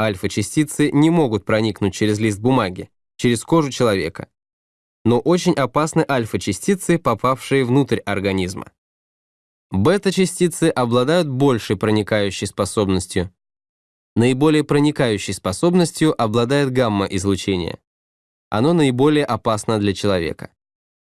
Альфа-частицы не могут проникнуть через лист бумаги, через кожу человека. Но очень опасны альфа-частицы, попавшие внутрь организма. Бета-частицы обладают большей проникающей способностью. Наиболее проникающей способностью обладает гамма-излучение. Оно наиболее опасно для человека.